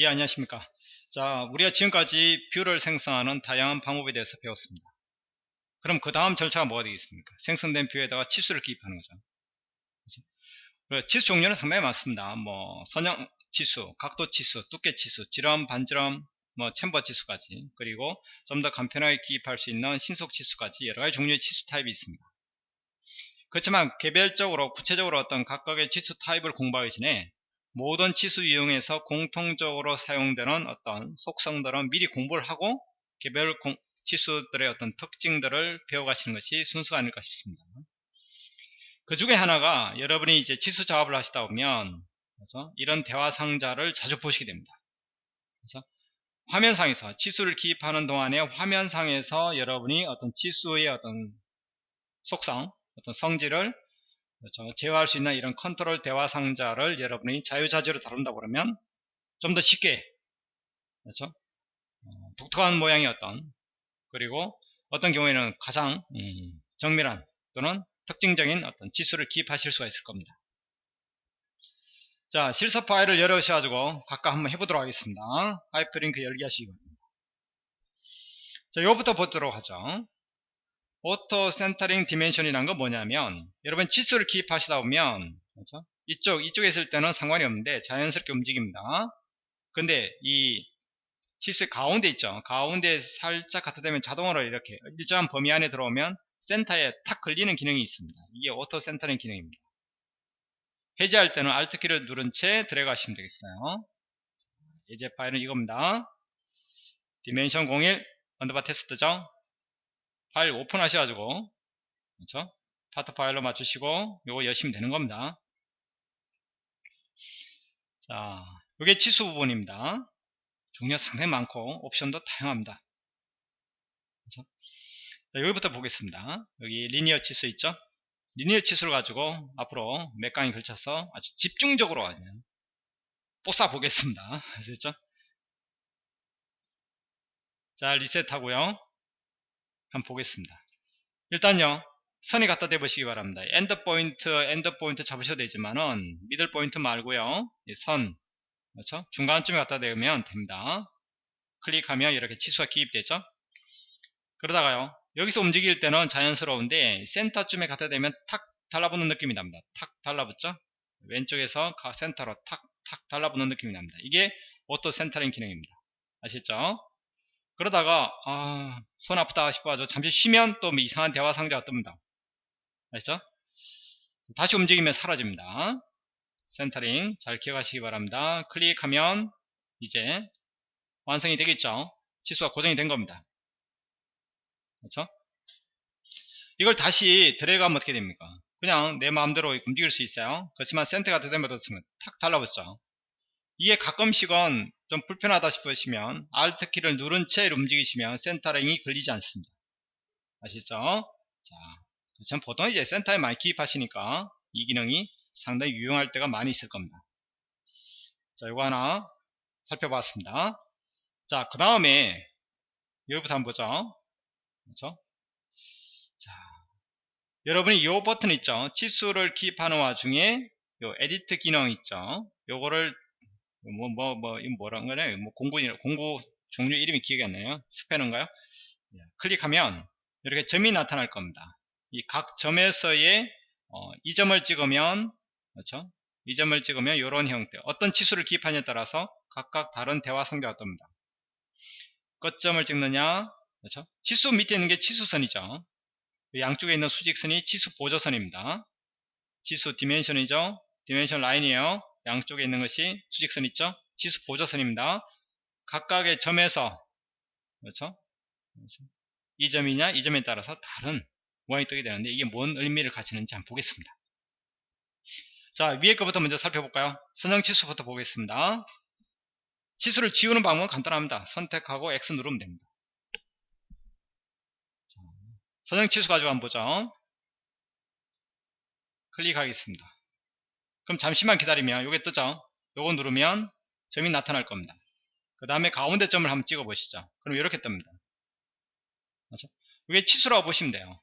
예 안녕하십니까. 자 우리가 지금까지 view를 생성하는 다양한 방법에 대해서 배웠습니다. 그럼 그 다음 절차가 뭐가 되겠습니까? 생성된 view에다가 치수를 기입하는 거죠. 그렇죠? 치수 종류는 상당히 많습니다. 뭐 선형 치수 각도 치수 두께 치수 지름 반지름 뭐 chamfer 치수까지 그리고 좀 더 간편하게 기입할 수 있는 신속 치수까지 여러 가지 종류의 치수 타입이 있습니다. 그렇지만 개별적으로 구체적으로 어떤 각각의 치수 타입을 공부하기 전에 모든 치수 이용해서 공통적으로 사용되는 어떤 속성들은 미리 공부를 하고 개별 공, 치수들의 어떤 특징들을 배워가시는 것이 순서가 아닐까 싶습니다. 그 중에 하나가 여러분이 이제 치수 작업을 하시다 보면 그래서 이런 대화 상자를 자주 보시게 됩니다. 그래서 화면상에서 치수를 기입하는 동안에 화면상에서 여러분이 어떤 치수의 어떤 속성, 어떤 성질을 그렇죠. 제어할 수 있는 이런 컨트롤 대화 상자를 여러분이 자유자재로 다룬다 그러면 좀 더 쉽게 그렇죠. 어, 독특한 모양의 어떤 그리고 어떤 경우에는 가장 음, 정밀한 또는 특징적인 어떤 치수를 기입하실 수가 있을 겁니다. 자 실습 파일을 열으셔가지고 각각 한번 해보도록 하겠습니다. 하이퍼링크 열기 하시기 바랍니다. 자 이거부터 보도록 하죠. auto centering dimension이라는 건 뭐냐면 여러분 치수를 기입하시다 보면 그렇죠? 이쪽 이쪽에 있을 때는 상관이 없는데 자연스럽게 움직입니다. 근데 이 치수의 가운데 있죠? 가운데 살짝 갖다 대면 자동으로 이렇게 일정한 범위 안에 들어오면 센터에 탁 걸리는 기능이 있습니다. 이게 auto centering 기능입니다. 해제할 때는 Alt 키를 누른 채 들어가시면 되겠어요. 예제 파일은 이겁니다. dimension 01 underbar test죠 파일 오픈 하셔가지고 그렇죠? 파트 파일로 맞추시고 요거 여시면 되는 겁니다. 자 요게 치수 부분입니다. 종류가 상당히 많고 옵션도 다양합니다. 그렇죠? 자, 여기부터 보겠습니다. 여기 linear 치수 있죠? linear 치수를 가지고 앞으로 몇 강에 걸쳐서 아주 집중적으로 뽀싸 보겠습니다. 아시죠? 자 리셋 하고요 한번 보겠습니다. 일단요 선이 갖다 대보시기 바랍니다. end point end point 잡으셔도 되지만은 middle point 말고요 선 그렇죠? 중간쯤에 갖다 대면 됩니다. 클릭하면 이렇게 치수가 기입되죠. 그러다가요 여기서 움직일 때는 자연스러운데 센터쯤에 갖다 대면 탁 달라붙는 느낌이 납니다. 탁 달라붙죠. 왼쪽에서 센터로 탁 탁 달라붙는 느낌이 납니다. 이게 auto centering 기능입니다. 아시죠? 그러다가 아, 손 아프다 싶어가지고 잠시 쉬면 또뭐 이상한 대화 상자가 뜹니다. 알죠? 다시 움직이면 사라집니다. centering 잘 기억하시기 바랍니다. 클릭하면 이제 완성이 되겠죠? 치수가 고정이 된 겁니다. 그렇죠? 이걸 다시 드래그하면 어떻게 됩니까? 그냥 내 마음대로 움직일 수 있어요. 그렇지만 센터가 되면 탁 달라붙죠 이게 가끔씩은 좀 불편하다 싶으시면 Alt 키를 누른 채 움직이시면 센터링이 걸리지 않습니다. 아시죠? 자, 전 보통 이제 센터에 많이 기입하시니까 이 기능이 상당히 유용할 때가 많이 있을 겁니다. 자, 이거 하나 살펴봤습니다. 자, 그 다음에 여기부터 한번 보죠. 그렇죠? 자, 여러분이 이 버튼 있죠? 치수를 기입하는 와중에 요 edit 기능 있죠? 요거를 뭐, 뭐, 뭐, 이거 뭐란 거냐? 뭐, 공구, 공구 종류 이름이 기억이 안 나요? 스패너인가요? 예, 클릭하면 이렇게 점이 나타날 겁니다. 이 각 점에서의 어, 이 점을 찍으면 그렇죠? 이 점을 찍으면 이런 형태 어떤 치수를 기입하냐에 따라서 각각 다른 대화 상자가 뜹니다. 끝점을 찍느냐 그렇죠? 치수 밑에 있는 게 치수선이죠. 양쪽에 있는 수직선이 치수 보조선입니다. 치수 dimension이죠. dimension line이에요. 양쪽에 있는 것이 수직선 있죠? 치수 보조선입니다. 각각의 점에서 그렇죠? 이 점이냐 이 점에 따라서 다른 모양이 뜨게 되는데 이게 뭔 의미를 갖추는지 한번 보겠습니다. 자 위에 거부터 먼저 살펴볼까요? 선형 치수부터 보겠습니다. 치수를 지우는 방법은 간단합니다. 선택하고 X 누르면 됩니다. 선형 치수 가지고 한번 보죠. 클릭하겠습니다 그럼 잠시만 기다리면 요게 뜨죠 요거 누르면 점이 나타날 겁니다 그 다음에 가운데 점을 한번 찍어 보시죠 그럼 이렇게 뜹니다 그렇죠? 이게 치수라고 보시면 돼요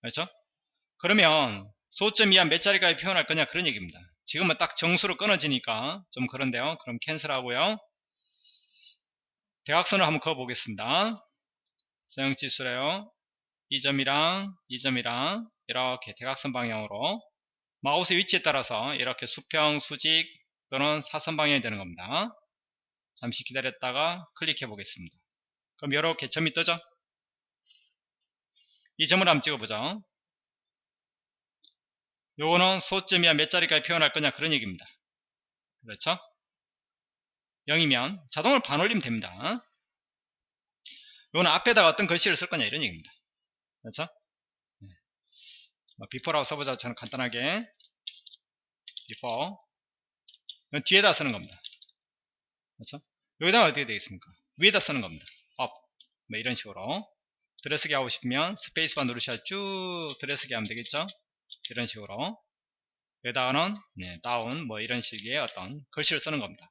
그렇죠? 그러면 소점 이하 몇 자리까지 표현할 거냐 그런 얘기입니다 지금은 딱 정수로 끊어지니까 좀 그런데요. 그럼 캔슬하고요. 대각선을 한번 그어 보겠습니다. 서형지수래요. 이 점이랑 이 점이랑 이렇게 대각선 방향으로 마우스 위치에 따라서 이렇게 수평, 수직 또는 사선 방향이 되는 겁니다. 잠시 기다렸다가 클릭해 보겠습니다. 그럼 이렇게 점이 뜨죠? 이 점을 한번 찍어보죠. 요거는 소점이야 몇 자리까지 표현할 거냐 그런 얘기입니다. 그렇죠? 0이면 자동으로 반올리면 됩니다. 요거는 앞에다가 어떤 글씨를 쓸 거냐 이런 얘기입니다. 그렇죠? 네. 뭐 써보자 저는 간단하게 before 뒤에다 쓰는 겁니다. 그렇죠? 여기다가 어떻게 되겠습니까? 위에다 쓰는 겁니다. up 뭐 이런 식으로 들여쓰기 하고 싶으면 스페이스바 누르셔야 쭉 들여쓰기 하면 되겠죠? 이런 식으로 여기다가는 네, down 뭐 이런 식의 어떤 글씨를 쓰는 겁니다.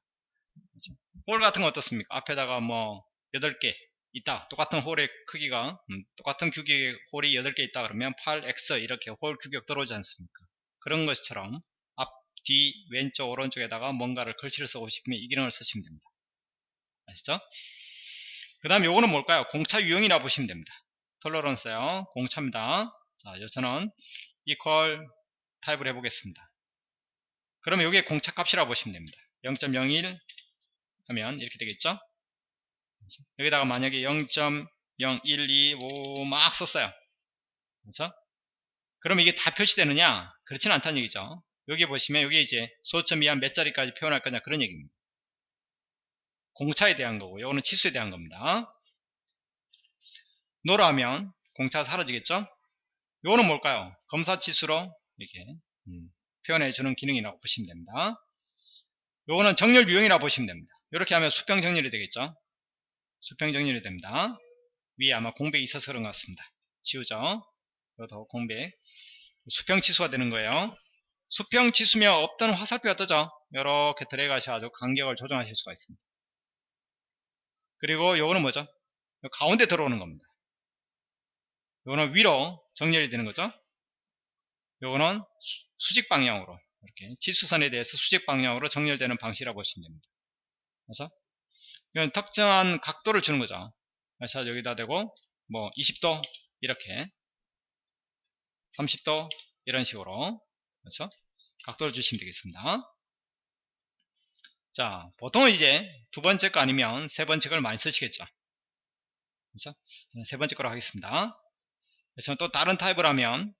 그렇죠? 홀 같은 거 어떻습니까? 앞에다가 뭐 8개 있다. 똑같은 홀의 크기가 음, 똑같은 규격의 홀이 8개 있다 그러면 8x 이렇게 홀 규격 들어오지 않습니까? 그런 것처럼 앞, 뒤, 왼쪽, 오른쪽에다가 뭔가를 글씨를 쓰고 싶으면 이 기능을 쓰시면 됩니다. 아시죠? 그 다음에 요거는 뭘까요? 공차 유형이라 보시면 됩니다. 톨러런스요. 공차입니다. 자, 여기서는 equal 타입을 해보겠습니다. 그러면 이게 공차 값이라고 보시면 됩니다. 0.01 하면 이렇게 되겠죠? 여기다가 만약에 0.0125 막 썼어요. 그렇죠? 그럼 이게 다 표시되느냐? 그렇지는 않다는 얘기죠. 여기 보시면 여기 이제 소점 이한 몇 자리까지 표현할 거냐 그런 얘기입니다. 공차에 대한 거고 이거는 치수에 대한 겁니다. 노라 하면 공차가 사라지겠죠? 이거는 뭘까요? 검사 치수로 이렇게 음, 표현해 주는 기능이라고 보시면 됩니다. 요거는 정렬 유형이라고 보시면 됩니다. 이렇게 하면 수평 정렬이 되겠죠? 수평 정렬이 됩니다. 위에 아마 공백이 있어서 그런 것 같습니다. 지우죠? 이것도 공백. 수평 치수가 되는 거예요. 수평 치수면 없던 화살표가 뜨죠? 이렇게 들어가셔가지고 간격을 조정하실 수가 있습니다. 그리고 요거는 뭐죠? 가운데 들어오는 겁니다. 요거는 위로 정렬이 되는 거죠. 요거는 수직 방향으로 이렇게 지수선에 대해서 수직 방향으로 정렬되는 방식이라고 보시면 됩니다. 그래서 이건 특정한 각도를 주는 거죠. 그래서 여기다 대고 뭐 20도 이렇게 30도 이런 식으로 그렇죠? 각도를 주시면 되겠습니다. 자, 보통은 이제 두 번째 거 아니면 세 번째 걸 많이 쓰시겠죠. 그렇죠? 저는 세 번째 거로 하겠습니다. 그래서 또 다른 타입을 하면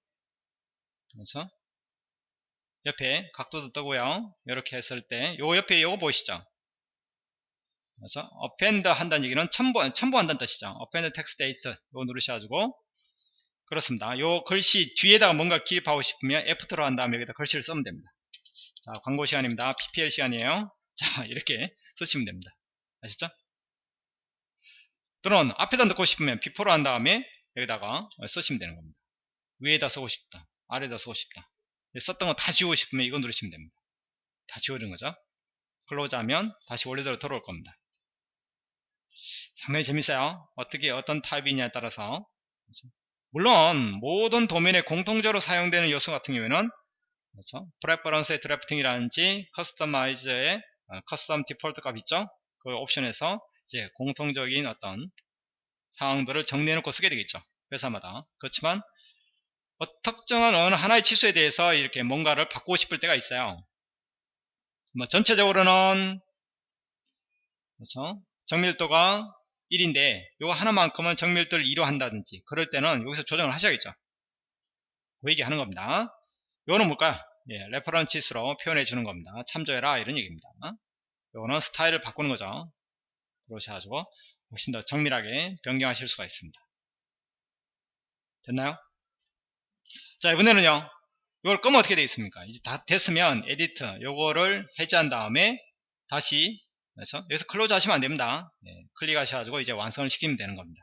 그렇죠? 옆에 각도도 뜨고요. 이렇게 했을 때, 요 옆에 요거 보이시죠? 그래서 append 한다는 얘기는 첨부, 첨부한다는 뜻이죠. append text date 요거 누르셔가지고 그렇습니다. 요 글씨 뒤에다가 뭔가 기입하고 싶으면 F2로 한 다음에 여기다 글씨를 쓰면 됩니다. 자, 광고 시간입니다. PPL 시간이에요. 자, 이렇게 쓰시면 됩니다. 아시죠? 또는 앞에다 넣고 싶으면 비포로 한 다음에 여기다가 쓰시면 되는 겁니다. 위에다 쓰고 싶다. 아래에다 쓰고 싶다. 썼던 거 다 지우고 싶으면 이거 누르시면 됩니다. 다 지워진 거죠. close 하면 다시 원래대로 돌아올 겁니다. 상당히 재밌어요. 어떻게 어떤 타입이냐에 따라서 물론 모든 도면에 공통적으로 사용되는 요소 같은 경우에는 그렇죠? preference의 drafting이라든지 customize의 custom default 값 있죠? 그 옵션에서 이제 공통적인 어떤 상황들을 정리해 놓고 쓰게 되겠죠. 회사마다. 그렇지만 어, 특정한 어느 하나의 치수에 대해서 이렇게 뭔가를 바꾸고 싶을 때가 있어요. 뭐 전체적으로는 그렇죠? 정밀도가 1인데 이거 하나만큼은 정밀도를 2로 한다든지 그럴 때는 여기서 조정을 하셔야겠죠. 그 얘기 하는 겁니다. 이거는 뭘까요? 예, reference 치수로 표현해 주는 겁니다. 참조해라 이런 얘기입니다. 이거는 스타일을 바꾸는 거죠. 그러셔가지고 훨씬 더 정밀하게 변경하실 수가 있습니다. 됐나요? 자 이번에는요 이걸 끄면 어떻게 되겠습니까 이제 다 됐으면 edit 요거를 해제한 다음에 다시 그렇죠? 여기서 close 하시면 안됩니다 네, 클릭하셔가지고 이제 완성을 시키면 되는 겁니다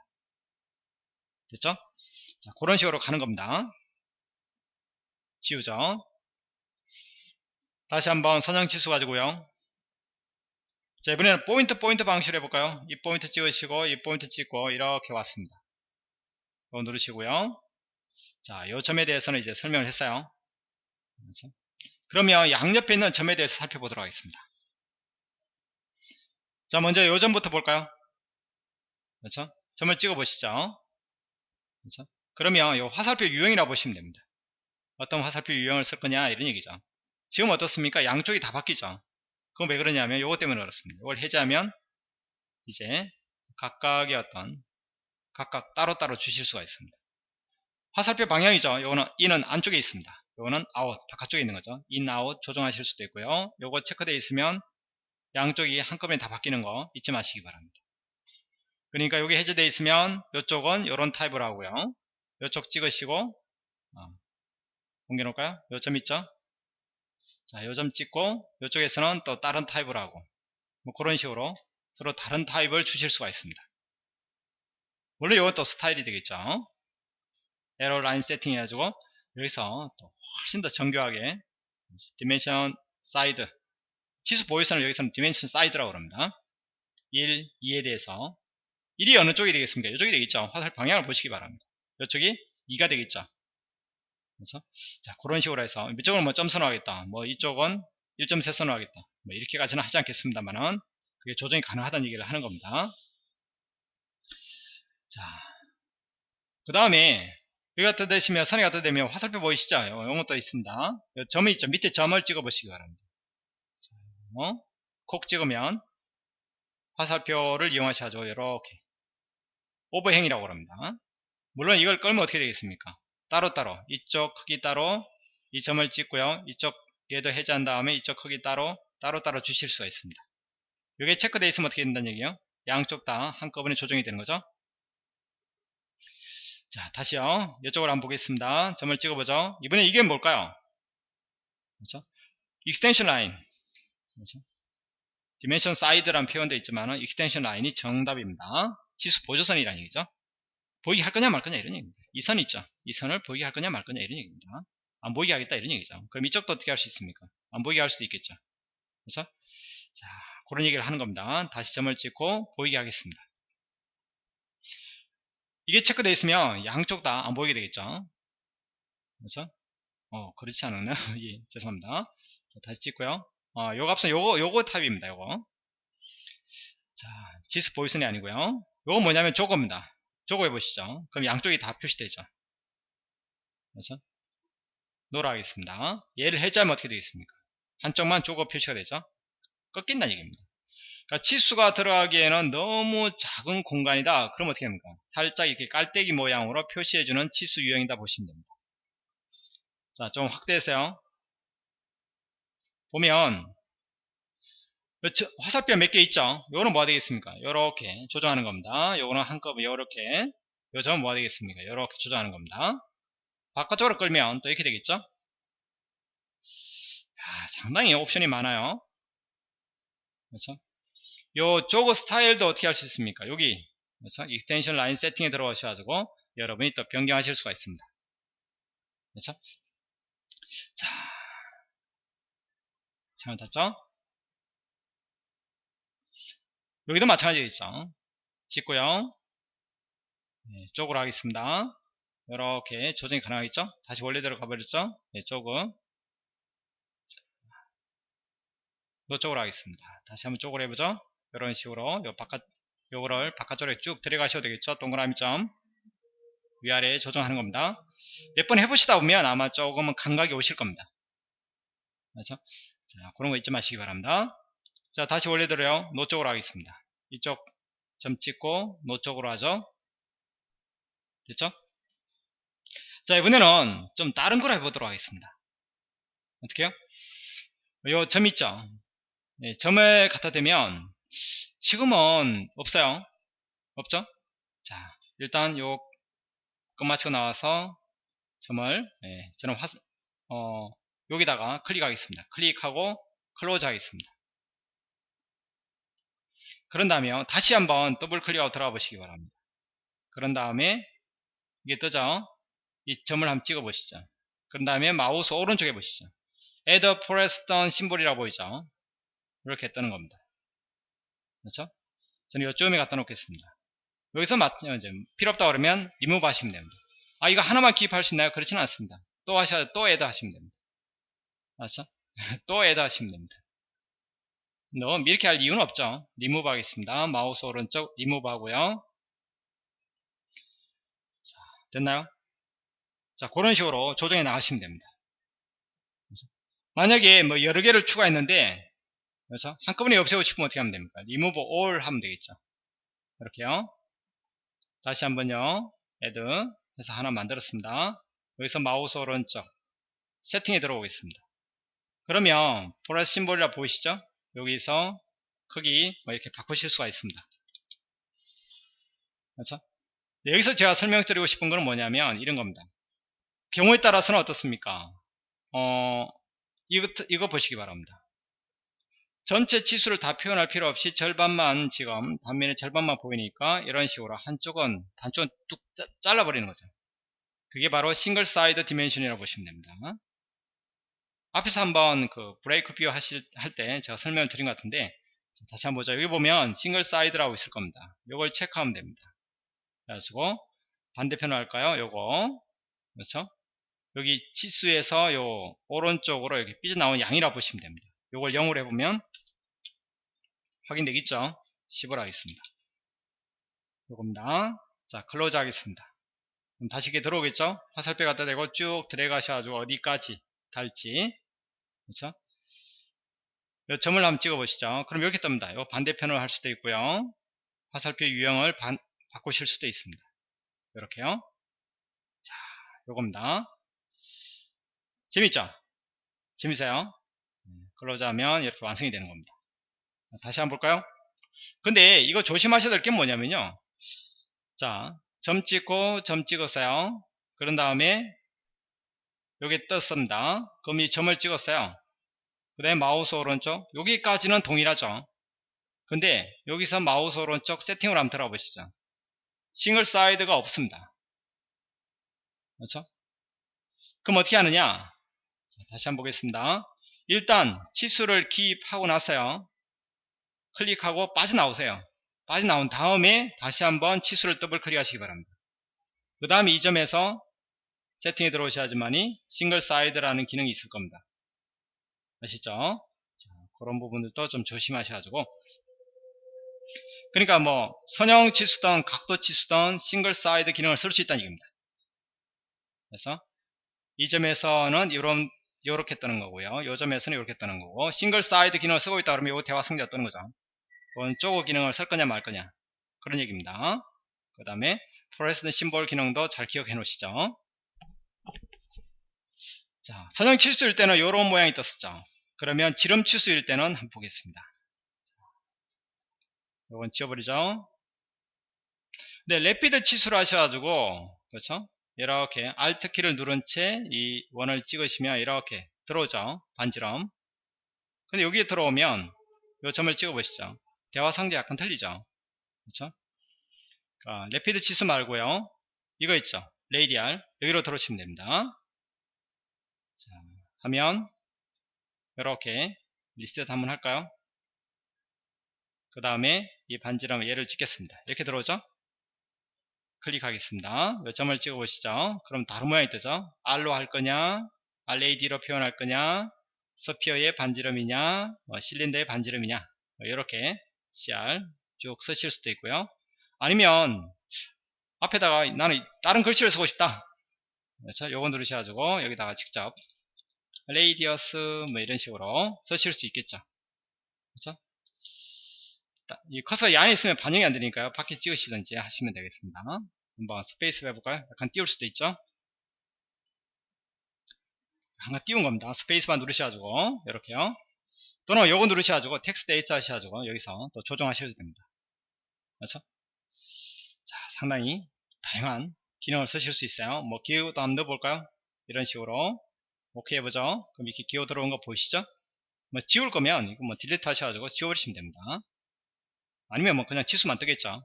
됐죠 자, 그런 식으로 가는 겁니다 지우죠 다시 한번 선형치수 가지고요 자 이번에는 포인트 포인트 방식으로 해볼까요 이 포인트 찍으시고 이 포인트 찍고 이렇게 왔습니다 이거 누르시고요 자, 요 점에 대해서는 이제 설명을 했어요. 그렇죠? 그러면 양옆에 있는 점에 대해서 살펴보도록 하겠습니다. 자, 먼저 요 점부터 볼까요? 그렇죠? 점을 찍어 보시죠. 그렇죠? 그러면 요 화살표 유형이라고 보시면 됩니다. 어떤 화살표 유형을 쓸 거냐 이런 얘기죠. 지금 어떻습니까? 양쪽이 다 바뀌죠. 그건 왜 그러냐면 요것 때문에 그렇습니다. 이걸 해제하면 이제 각각의 어떤 각각 따로따로 주실 수가 있습니다. 화살표 방향이죠. 요거는 in은 안쪽에 있습니다. 요거는 out 바깥쪽에 있는 거죠. in, out 조정하실 수도 있고요. 요거 체크되어 있으면 양쪽이 한꺼번에 다 바뀌는 거 잊지 마시기 바랍니다. 그러니까 여기 해제되어 있으면 이쪽은 이런 타입을 하고요. 이쪽 찍으시고 어, 공개 놓을까요? 요 점 있죠? 자, 요 점 찍고 이쪽에서는 또 다른 타입을 하고 뭐 그런 식으로 서로 다른 타입을 주실 수가 있습니다. 원래 또 스타일이 되겠죠. arrow line 세팅 해가지고 여기서 또 훨씬 더 정교하게 dimension side 치수 보조선을 여기서는 dimension side라고 합니다. 1, 2에 대해서 1이 어느 쪽이 되겠습니까? 이쪽이 되겠죠. 화살 방향을 보시기 바랍니다. 이쪽이 2가 되겠죠. 그래서 자 그런 식으로 해서 이쪽은 뭐 점 선호하겠다. 뭐 이쪽은 1.3 선호하겠다. 뭐 이렇게까지는 하지 않겠습니다만은 그게 조정이 가능하다는 얘기를 하는 겁니다. 자, 그 다음에 여기 갖다 대시면 선이 갖다 대면 화살표 보이시죠? 이런 것도 있습니다. 점이 있죠. 밑에 점을 찍어 보시기 바랍니다. 자, 어? 콕 찍으면 화살표를 이용하셔야죠. 이렇게 오버행이라고 합니다. 물론 이걸 끌면 어떻게 되겠습니까? 따로따로 이쪽 크기 따로 이 점을 찍고요. 이쪽 얘도 해제한 다음에 이쪽 크기 따로 따로따로 주실 수가 있습니다. 이게 체크되어 있으면 어떻게 된다는 얘기예요? 양쪽 다 한꺼번에 조정이 되는 거죠. 자 다시요. 이쪽으로 한번 보겠습니다. 점을 찍어보죠. 이번에 이게 뭘까요? 그렇죠? extension line 그렇죠? dimension side란 표현도 있지만 extension line이 정답입니다. 치수 보조선이라는 얘기죠. 보이게 할 거냐 말 거냐 이런 얘기입니다. 이 선 있죠. 이 선을 보이게 할 거냐 말 거냐 이런 얘기입니다. 안 보이게 하겠다 이런 얘기죠. 그럼 이쪽도 어떻게 할 수 있습니까? 안 보이게 할 수도 있겠죠. 그래서 자 그런 얘기를 하는 겁니다. 다시 점을 찍고 보이게 하겠습니다. 이게 체크되어 있으면 양쪽 다 안 보이게 되겠죠. 그렇죠? 어 그렇지 않았나요? 예 죄송합니다. 자, 다시 찍고요. 어, 요 값은 요거 요거 탑입니다. 요거 자 지수 보이선이 아니고요. 요거 뭐냐면 저거입니다. 저거 해보시죠. 그럼 양쪽이 다 표시되죠. 그렇죠? 노라 하겠습니다. 얘를 해제하면 어떻게 되겠습니까? 한쪽만 저거 표시가 되죠. 꺾인다는 얘기입니다. 그러니까 치수가 들어가기에는 너무 작은 공간이다. 그럼 어떻게 됩니까? 살짝 이렇게 깔때기 모양으로 표시해주는 치수 유형이다 보시면 됩니다. 자, 좀 확대해서요. 보면 화살표 몇 개 있죠? 요거는 뭐가 되겠습니까? 요렇게 조정하는 겁니다. 요거는 한꺼번에 요렇게 요 점은 뭐가 되겠습니까? 요렇게 조정하는 겁니다. 바깥쪽으로 끌면 또 이렇게 되겠죠? 야, 상당히 옵션이 많아요. 그렇죠? 요 jog 스타일도 어떻게 할 수 있습니까? 여기 그렇죠? extension line 세팅에 들어가셔가지고 여러분이 또 변경하실 수가 있습니다. 그렇죠? 자, 잘못했죠? 여기도 마찬가지겠죠. 찍고요. 네, 쪽으로 하겠습니다. 이렇게 조정이 가능하겠죠? 다시 원래대로 가버렸죠? 네, 쪽은 이쪽으로 하겠습니다. 다시 한번 쪽으로 해보죠. 이런 식으로 요 바깥 요거를 바깥쪽으로 쭉 들어가셔도 되겠죠. 동그라미 점 위아래 조정하는 겁니다. 몇 번 해보시다 보면 아마 조금은 감각이 오실 겁니다. 그렇죠? 자, 그런 거 잊지 마시기 바랍니다. 자, 다시 원래대로요. no 쪽으로 하겠습니다. 이쪽 점 찍고 no 쪽으로 하죠. 됐죠? 자, 이번에는 좀 다른 걸 해보도록 하겠습니다. 어떻게요? 요 점 있죠? 네, 점을 갖다 대면 지금은 없어요. 없죠? 자, 일단 요 끝마치고 나와서 점을 네, 저는 화, 어, 여기다가 클릭하겠습니다. 클릭하고 close 하겠습니다. 그런 다음에 다시 한번 더블 클릭하고 들어가 보시기 바랍니다. 그런 다음에 이게 뜨죠? 이 점을 한번 찍어 보시죠. 그런 다음에 마우스 오른쪽에 보시죠. add foreshorten symbol이라고 보이죠? 이렇게 뜨는 겁니다. 그렇죠? 저는 이쪽에 갖다 놓겠습니다. 여기서 맞, 어, 필요 없다 그러면 리무브 하시면 됩니다. 아 이거 하나만 기입할 수 있나요? 그렇지는 않습니다. 또 하셔야 또 add 하시면 됩니다. 맞죠? 또 add 하시면 됩니다. 너무 이렇게 할 이유는 없죠. 리무브 하겠습니다. 마우스 오른쪽 리무브 하고요. 자, 됐나요? 자, 그런 식으로 조정해 나가시면 됩니다. 그래서 만약에 뭐 여러 개를 추가했는데, 그래서 한꺼번에 없애고 싶으면 어떻게 하면 됩니까? 리무브 all 하면 되겠죠. 이렇게요. 다시 한번요. add 해서 하나 만들었습니다. 여기서 마우스 오른쪽 세팅에 들어오겠습니다. 그러면 foreshorten symbol이라 보이시죠? 여기서 크기 뭐 이렇게 바꾸실 수가 있습니다. 그렇죠? 네, 여기서 제가 설명드리고 싶은 것은 뭐냐면 이런 겁니다. 경우에 따라서는 어떻습니까? 어, 이거, 이거 보시기 바랍니다. 전체 치수를 다 표현할 필요 없이 절반만 지금 단면의 절반만 보이니까 이런 식으로 한쪽은 반쪽은 뚝 잘라버리는 거죠. 그게 바로 single side dimension이라고 보시면 됩니다. 앞에서 한번 그 break view 하실 할 때 제가 설명을 드린 것 같은데 다시 한번 보죠. 여기 보면 single side라고 있을 겁니다. 이걸 체크하면 됩니다. 그래가지고 반대편으로 할까요? 요거 그렇죠? 여기 치수에서 요 오른쪽으로 여기 삐져나온 양이라고 보시면 됩니다. 요걸 0으로 해보면 확인되겠죠? 10으로 하겠습니다. 요겁니다. 자, close 하겠습니다. 그럼 다시 이게 들어오겠죠? 화살표 갖다 대고 쭉 드래그 하셔가지고 어디까지 달지. 그렇죠? 요 점을 한번 찍어 보시죠. 그럼 이렇게 뜹니다. 요 반대편으로 할 수도 있고요. 화살표 유형을 반, 바꾸실 수도 있습니다. 이렇게요. 자, 요겁니다. 재밌죠? 재밌어요? close 하면 이렇게 완성이 되는 겁니다. 다시 한번 볼까요? 근데 이거 조심하셔야 될 게 뭐냐면요. 자, 점 찍고 점 찍었어요. 그런 다음에 여기 떴습니다. 그럼 이 점을 찍었어요. 그 다음에 마우스 오른쪽 여기까지는 동일하죠. 근데 여기서 마우스 오른쪽 세팅을 한번 들어가 보시죠. single side가 없습니다. 그렇죠? 그럼 어떻게 하느냐? 자, 다시 한번 보겠습니다. 일단 치수를 기입하고 나서요. 클릭하고 빠져나오세요. 빠져나온 다음에 다시 한번 치수를 더블 클릭하시기 바랍니다. 그 다음에 이 점에서 세팅에 들어오셔야지만이 single side라는 기능이 있을 겁니다. 아시죠? 자, 그런 부분들도 좀 조심하셔가지고 그러니까 뭐 선형 치수든 각도 치수든 single side 기능을 쓸 수 있다는 얘기입니다. 그래서 이 점에서는 이런 요렇게 뜨는 거고요. 요 점에서는 이렇게 뜨는 거고 single side 기능을 쓰고 있다 그러면 요 대화 상자가 뜨는 거죠. 원조고 기능을 쓸 거냐 말 거냐 그런 얘기입니다. 그 다음에 pressed symbol 기능도 잘 기억해 놓으시죠. 자, 선형 치수일 때는 이런 모양이 떴었죠. 그러면 지름 치수일 때는 한번 보겠습니다. 이건 지워버리죠. 네, rapid 치수로 하셔가지고 그렇죠? 이렇게 Alt 키를 누른 채 이 원을 찍으시면 이렇게 들어오죠. 반지름. 근데 여기에 들어오면 이 점을 찍어 보시죠. 대화 상자 약간 틀리죠. 그렇죠? 아, rapid 치수 말고요. 이거 있죠. radial 여기로 들어오시면 됩니다. 자, 하면 이렇게 리셋 한번 할까요? 그 다음에 이 반지름 얘를 찍겠습니다. 이렇게 들어오죠? 클릭하겠습니다. 몇 점을 찍어 보시죠. 그럼 다른 모양이 뜨죠. R로 할 거냐, RAD로 표현할 거냐, 서피어의 반지름이냐, 뭐 실린더의 반지름이냐, 뭐 이렇게 CR 쭉 쓰실 수도 있고요. 아니면 앞에다가 나는 다른 글씨를 쓰고 싶다. 그렇죠? 요거 누르셔가지고 여기다가 직접 레이디어스 뭐 이런 식으로 쓰실 수 있겠죠. 그렇죠? 이 커서가 이 안에 있으면 반영이 안 되니까요. 밖에 찍으시든지 하시면 되겠습니다. 한번 space 해볼까요? 약간 띄울 수도 있죠. 한번 띄운 겁니다. space만 누르셔가지고 이렇게요. 또는 요거 누르셔가지고 text editor 하셔가지고 여기서 또 조정하셔도 됩니다. 그렇죠? 자, 상당히 다양한 기능을 쓰실 수 있어요. 뭐 기호도 한번 넣어볼까요? 이런 식으로 오케이 해보죠. 그럼 이렇게 기호 들어온 거 보이시죠? 뭐 지울 거면 이거 뭐 delete 하셔가지고 지워버리시면 됩니다. 아니면 뭐 그냥 치수만 뜨겠죠.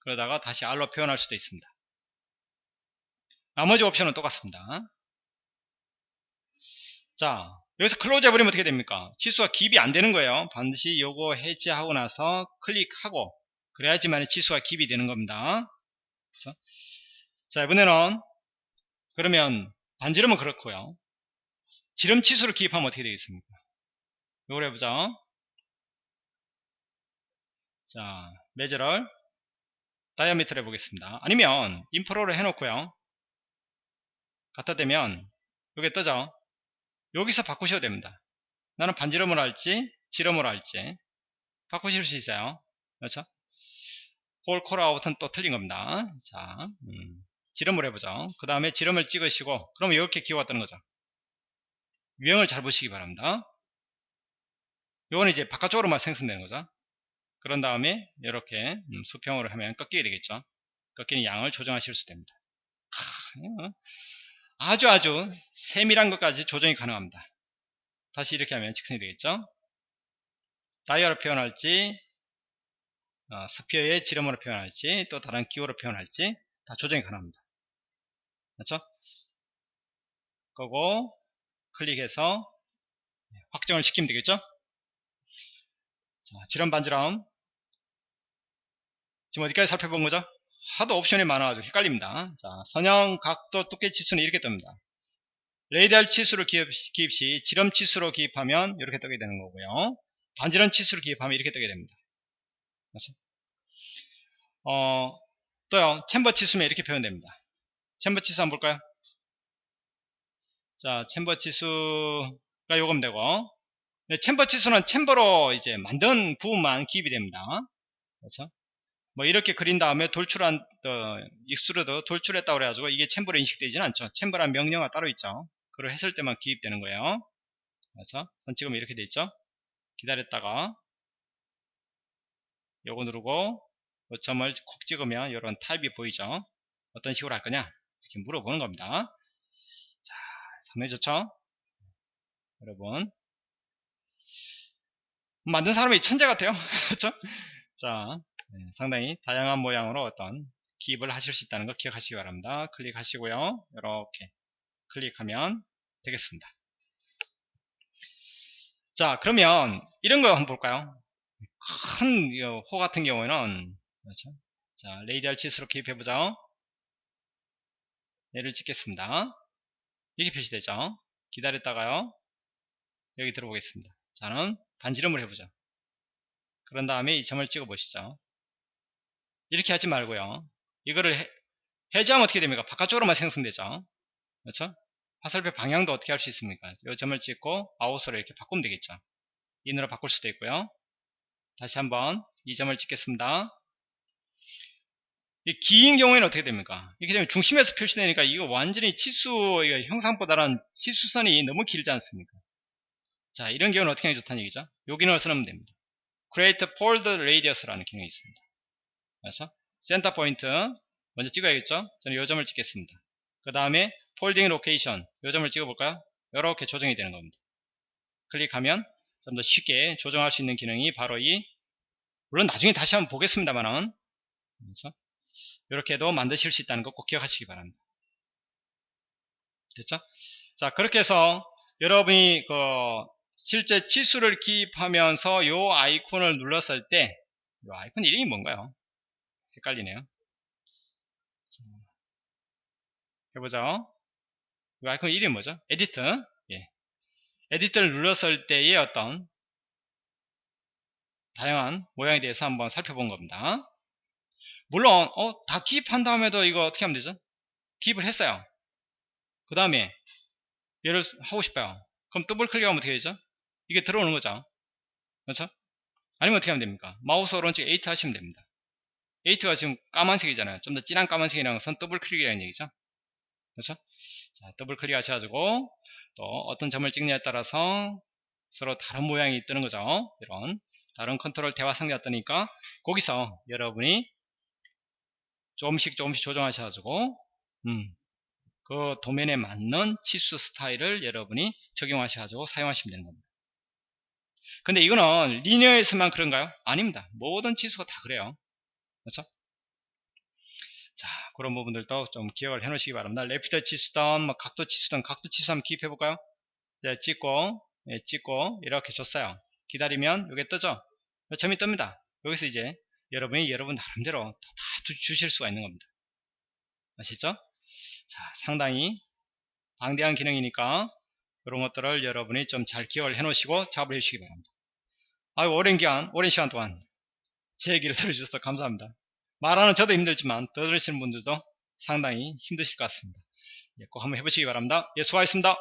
그러다가 다시 R로 표현할 수도 있습니다. 나머지 옵션은 똑같습니다. 자, 여기서 close 해버리면 어떻게 됩니까? 치수가 기입이 안 되는 거예요. 반드시 요거 해제하고 나서 클릭하고 그래야지만 치수가 기입이 되는 겁니다. 그렇죠? 자, 이번에는 그러면 반지름은 그렇고요. 지름 치수를 기입하면 어떻게 되겠습니까? 요걸 해보자. 자, 매저를 다이아미터를 해보겠습니다. 아니면 인프로를 해놓고요. 갖다 대면 요게 뜨죠? 여기서 바꾸셔도 됩니다. 나는 반지름으로 할지 지름으로 할지 바꾸실 수 있어요. 그렇죠? 홀 콜아웃은 또 틀린 겁니다. 자, 음, 지름을 해보죠. 그 다음에 지름을 찍으시고 그러면 이렇게 뜨는 거죠. 유형을 잘 보시기 바랍니다. 요건 이제 바깥쪽으로만 생성되는 거죠. 그런 다음에 이렇게 음, 수평으로 하면 꺾이게 되겠죠. 꺾이는 양을 조정하실 수 됩니다. 하, 아주 아주 세밀한 것까지 조정이 가능합니다. 다시 이렇게 하면 직선이 되겠죠. 다이아로 표현할지 어, 스피어의 지름으로 표현할지 또 다른 기호로 표현할지 다 조정이 가능합니다. 그렇죠? 그거 클릭해서 확정을 시키면 되겠죠? 자, 지름 반지름 지금 어디까지 살펴본 거죠? 하도 옵션이 많아가지고 헷갈립니다. 자, 선형, 각도, 두께 치수는 이렇게 뜹니다. radial 치수를 기입, 기입 시 지름 치수로 기입하면 이렇게 뜨게 되는 거고요. 반지름 치수를 기입하면 이렇게 뜨게 됩니다. 그렇죠? 어, 또요, chamfer 치수면 이렇게 표현됩니다. chamfer 치수 한번 볼까요? 자, chamfer 치수가 요거 되고, 네, chamfer 치수는 chamfer로 이제 만든 부분만 기입이 됩니다. 그렇죠? 뭐 이렇게 그린 다음에 돌출한 어, extrude 돌출했다고 그래가지고 이게 chamfer로 인식되지는 않죠. chamfer란 명령어가 따로 있죠. 그걸 했을 때만 기입되는 거예요. 그렇죠? 전 지금 이렇게 돼 있죠. 기다렸다가 요거 누르고 그 점을 콕 찍으면 이런 타입이 보이죠. 어떤 식으로 할 거냐 이렇게 물어보는 겁니다. 자, 상당히 좋죠. 여러분 만든 사람이 천재 같아요. 그렇죠? 자, 네, 상당히 다양한 모양으로 어떤 기입을 하실 수 있다는 거 기억하시기 바랍니다. 클릭하시고요. 이렇게 클릭하면 되겠습니다. 자 그러면 이런 거 한번 볼까요? 큰 호 같은 경우에는 그렇죠? 자 radial 치수로 기입해보자. 얘를 찍겠습니다. 이렇게 표시되죠. 기다렸다가요. 여기 들어보겠습니다. 저는 반지름을 해보죠. 그런 다음에 이 점을 찍어 보시죠. 이렇게 하지 말고요. 이거를 해, 해제하면 어떻게 됩니까? 바깥쪽으로만 생성되죠. 그렇죠? 화살표 방향도 어떻게 할 수 있습니까? 이 점을 찍고 아웃으로 이렇게 바꾸면 되겠죠. 인으로 바꿀 수도 있고요. 다시 한번 이 점을 찍겠습니다. 이 기인 경우에는 어떻게 됩니까? 이렇게 되면 중심에서 표시되니까 이거 완전히 치수 형상보다는 치수선이 너무 길지 않습니까? 자 이런 경우는 어떻게 하면 좋다는 얘기죠? 요 기능을 쓰면 됩니다. Create Fold Radius라는 기능이 있습니다. 그래서 center point 먼저 찍어야겠죠? 저는 요 점을 찍겠습니다. 그 다음에 folding location 요 점을 찍어 볼까요? 이렇게 조정이 되는 겁니다. 클릭하면 좀 더 쉽게 조정할 수 있는 기능이 바로 이 물론 나중에 다시 한번 보겠습니다만은 그렇죠? 이렇게도 만드실 수 있다는 거 꼭 기억하시기 바랍니다. 됐죠? 자 그렇게 해서 여러분이 그 실제 치수를 기입하면서 요 아이콘을 눌렀을 때 이 아이콘 이름이 뭔가요? 헷갈리네요. 해보죠. 이 아이콘 이름이 뭐죠? 에디터. 예. 에디터를 눌렀을 때의 어떤 다양한 모양에 대해서 한번 살펴본 겁니다. 물론 어, 다 기입한 다음에도 이거 어떻게 하면 되죠? 기입을 했어요. 그 다음에 얘를 하고 싶어요. 그럼 더블 클릭하면 어떻게 되죠? 이게 들어오는 거죠. 그렇죠? 아니면 어떻게 하면 됩니까? 마우스 오른쪽 8 하시면 됩니다. 8가 지금 까만색이잖아요. 좀 더 진한 까만색이라는 것은 더블 클릭이라는 얘기죠. 그렇죠? 자, 더블 클릭 하셔가지고 또 어떤 점을 찍느냐에 따라서 서로 다른 모양이 뜨는 거죠. 이런 다른 컨트롤 대화 상자가 뜨니까 거기서 여러분이 조금씩 조금씩 조정하셔가지고 음, 그 도면에 맞는 치수 스타일을 여러분이 적용하셔가지고 사용하시면 되는 겁니다. 근데 이거는 리니어에서만 그런가요? 아닙니다. 모든 치수가 다 그래요. 그렇죠? 자, 그런 부분들도 좀 기억을 해 놓으시기 바랍니다. 레피터 치수든, 뭐 각도 치수든, 각도 치수 한번 기입해 볼까요? 네, 찍고, 예, 찍고, 이렇게 줬어요. 기다리면, 이게 뜨죠? 점이 뜹니다. 여기서 이제, 여러분이 여러분 나름대로 다, 다 주실 수가 있는 겁니다. 아시죠? 자, 상당히 방대한 기능이니까, 이런 것들을 여러분이 좀 잘 기억을 해 놓으시고 작업을 해 주시기 바랍니다. 아유 오랜 기간 오랜 시간 동안 제 얘기를 들어주셔서 감사합니다. 말하는 저도 힘들지만 더 들으시는 분들도 상당히 힘드실 것 같습니다. 예, 꼭 한번 해보시기 바랍니다. 예, 수고하셨습니다.